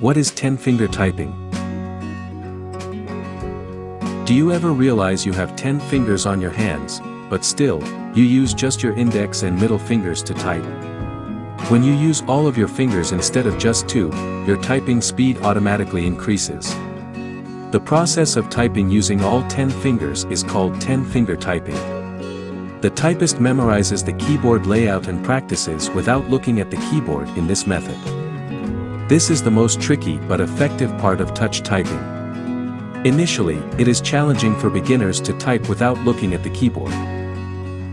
What is 10-finger typing? Do you ever realize you have 10 fingers on your hands, but still, you use just your index and middle fingers to type? When you use all of your fingers instead of just two, your typing speed automatically increases. The process of typing using all 10 fingers is called 10-finger typing. The typist memorizes the keyboard layout and practices without looking at the keyboard in this method. This is the most tricky but effective part of touch typing. Initially, it is challenging for beginners to type without looking at the keyboard.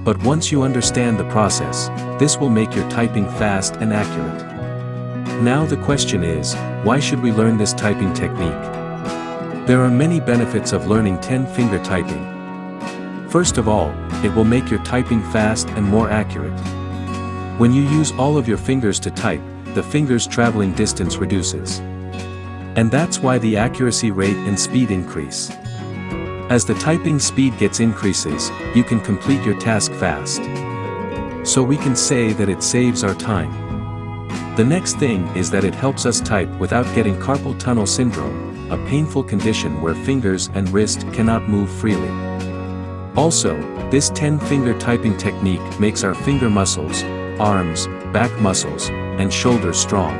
But once you understand the process, this will make your typing fast and accurate. Now the question is, why should we learn this typing technique? There are many benefits of learning 10-finger typing. First of all, it will make your typing fast and more accurate. When you use all of your fingers to type, the finger's traveling distance reduces. And that's why the accuracy rate and speed increase. As the typing speed gets increases, you can complete your task fast. So we can say that it saves our time. The next thing is that it helps us type without getting carpal tunnel syndrome, a painful condition where fingers and wrist cannot move freely. Also, this 10-finger typing technique makes our finger muscles, arms, back muscles, and shoulders strong.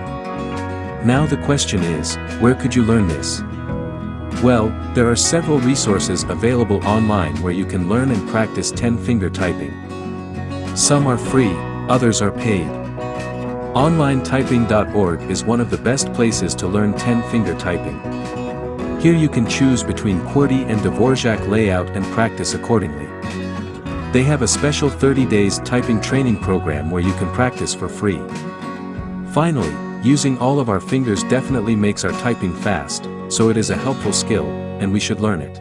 Now the question is, where could you learn this? Well, there are several resources available online where you can learn and practice 10-finger typing. Some are free, others are paid. OnlineTyping.org is one of the best places to learn 10-finger typing. Here you can choose between QWERTY and Dvorak layout and practice accordingly. They have a special 30 days typing training program where you can practice for free. Finally, Using all of our fingers definitely makes our typing fast, so it is a helpful skill, and we should learn it.